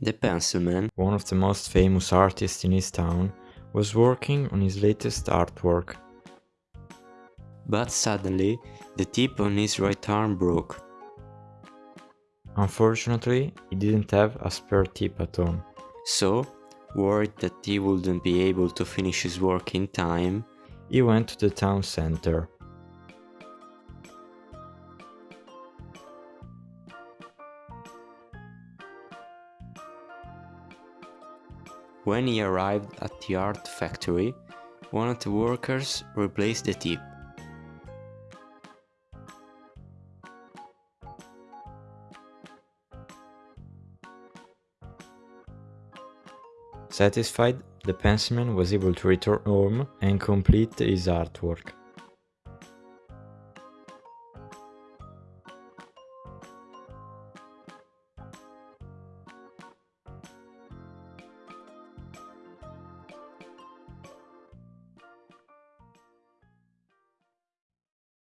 The pencilman, one of the most famous artists in his town, was working on his latest artwork. But suddenly, the tip on his right arm broke. Unfortunately, he didn't have a spare tip at home. So, worried that he wouldn't be able to finish his work in time, he went to the town center. When he arrived at the art factory, one of the workers replaced the tip. Satisfied, the pencilman was able to return home and complete his artwork.